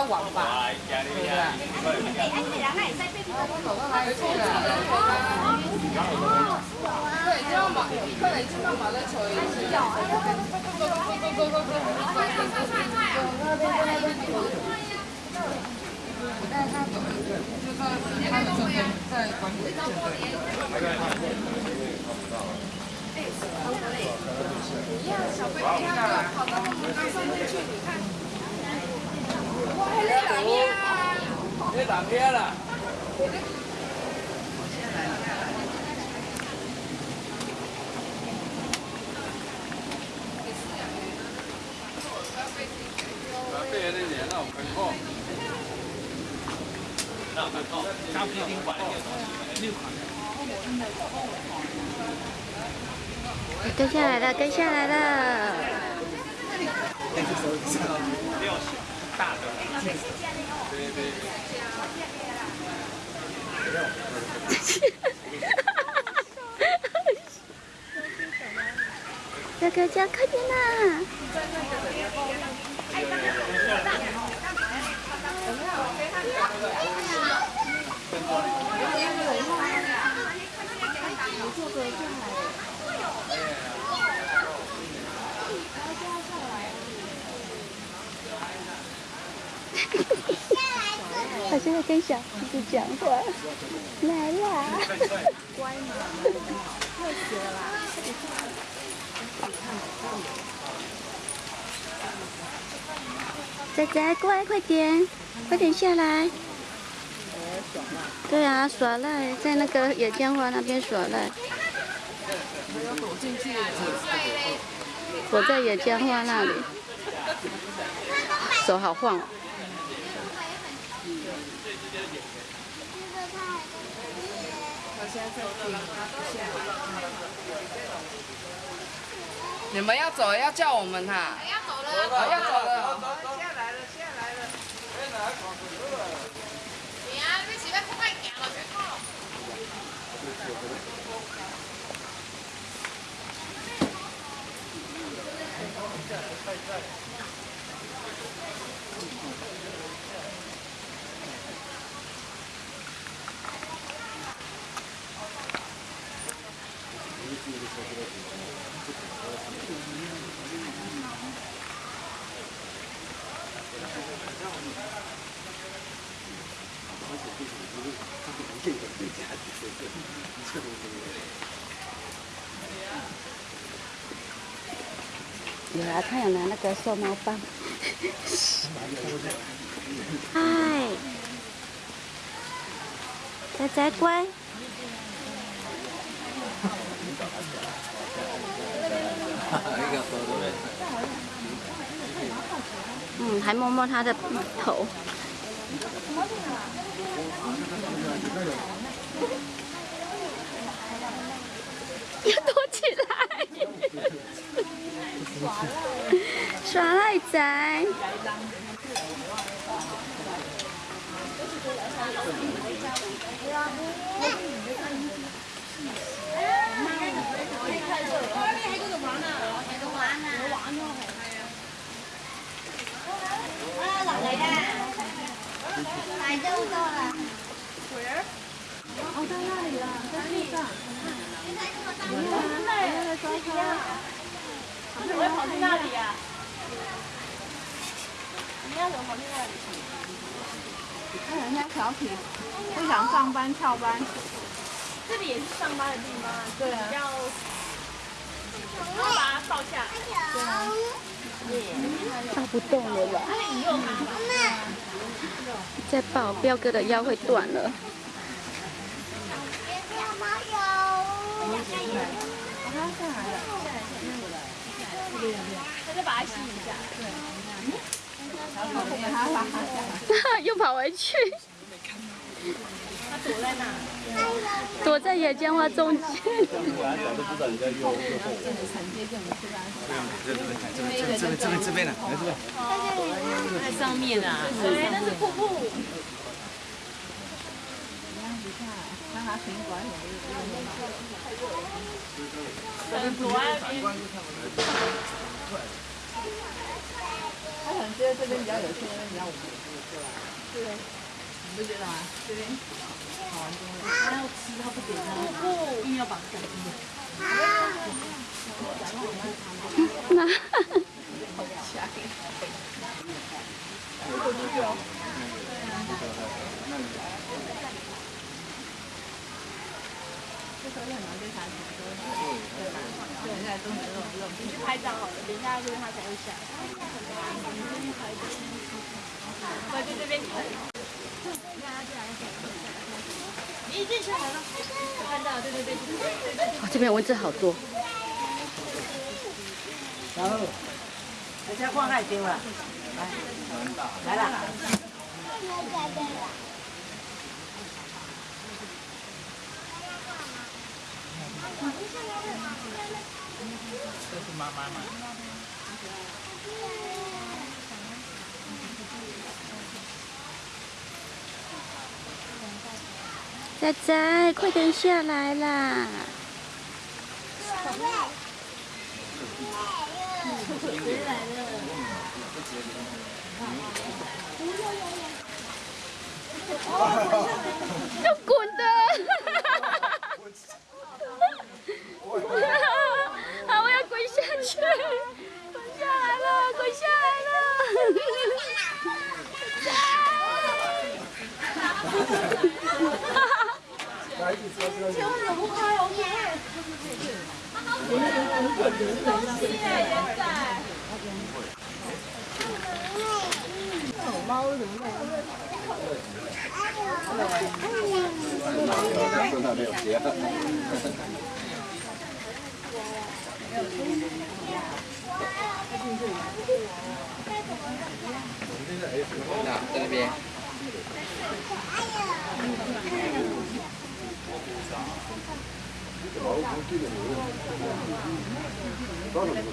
较晚吧。对啊。对，这样嘛，可能这样嘛，在抽一次。我带他走，就在他的这边，在管理这边。一样，小飞一样的，跑到我们刚上进去，你看。哇，那哪边啊？那哪边了？跟下来了，跟下来了。大的。对对。哥哥叫快点啦！他现在跟小孩子讲话，来啦！乖嘛，热死了啦！仔仔乖，快点，快点下来！对啊，耍赖，在那个野间花那边耍赖。躲。在野间花那里，手好晃哦。你们要走，要叫我们哈。要走了，要走了。下来了，下来了。哎，哪跑走了？你，是要快行了，别跑。有啊，他有拿那个收猫棒。嗨，仔仔乖。嗯，还摸摸他的头。要躲起来！耍赖仔。来就到了。哦，在那里了，在树上。真的耶！怎么会跑去那里啊？你那里？看人家小体不想上班翘班。这里也是上班的地方啊。对啊。要。要把它抱下。对啊。抱不动了吧？那你用它吧。再抱，彪哥的腰会断了。他就把它吸一下。对。又跑回去。躲在哪？躲在野间花中间。这边这边这边呢，来这边。在上面啊。对，那是瀑布。让他停管很躲在那边。他很觉得这边比较有趣，那边比较无聊。对，你不觉得吗？这边好玩多了。他要吃，他不给，他硬要把它赶进去。那走出去哦。这时候就很难对他讲说，对吧？对，现在都没有这种你去拍照好了，等一下就是他才会下。对，就这边可以。你已经下来了，看到了，对对对对对对。哦这边蚊子好多。然后，人家放太丢了，来，来了。这是妈妈？仔仔，快点下来啦！要滚的！啊，我要滚下去！滚下来了，滚下来那在那 Nào, Đó là một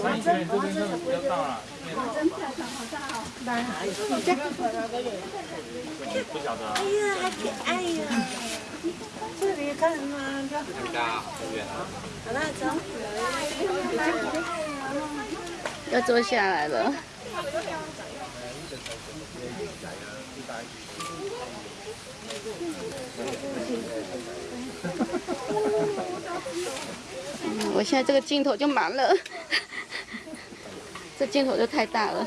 穿一圈，这边就比较大了。不晓得啊。这里看嘛，很大，这边啊。了，要坐下来了。嗯，我现在这个镜头就满了，这镜头就太大了。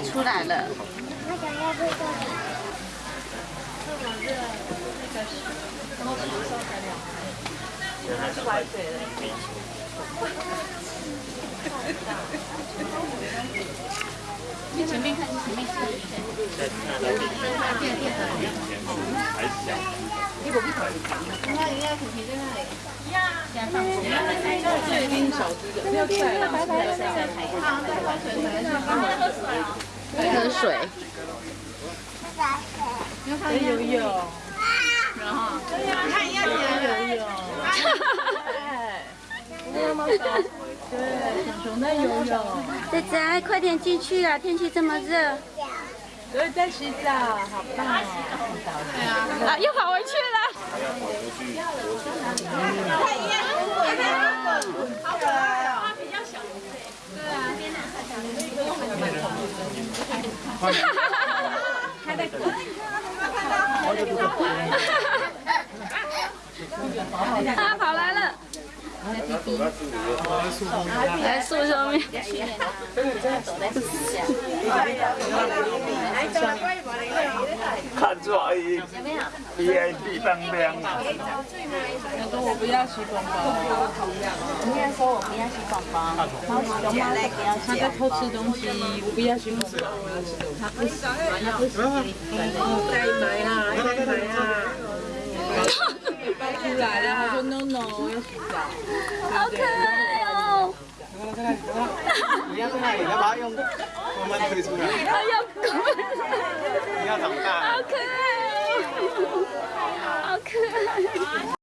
出来了。我想要这个。你前面看，你前面看。这已经小只的，没有出来了，拜拜喝水。在游泳，然后看一下在游泳，对，熊熊在游泳，仔仔，快点进去啊！天气这么热。对，在洗澡，好棒哦！啊，又跑回去了。好可爱啊！他比较小一岁。对啊，哈哈哈！还？你看，他跑来了。来树上面。看出来 VIP 当亮啊！他说我不要洗宝宝，应该说我不要不要他在偷吃东西，我不要洗宝宝，他不洗，他不洗，再买啊，再买啊。抱出来了，他说 no no，要洗澡。好可爱哦！你要在那里，要把它用慢慢推出来。哎呦，你要长大。好可爱哦！好可爱。